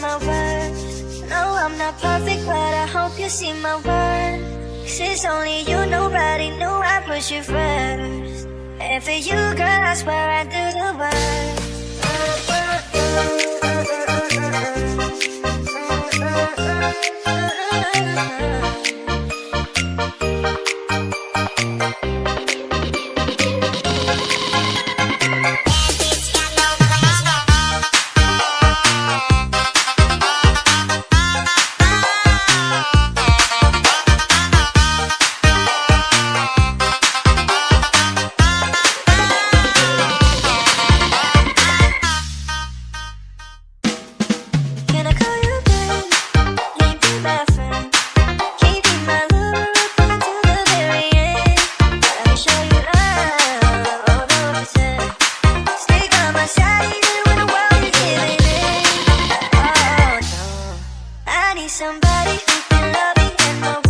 my words. No, I'm not perfect, but I hope you see my worth Since only you, nobody knew I put you first And for you, girl, I swear I do the worst. somebody who can love me and my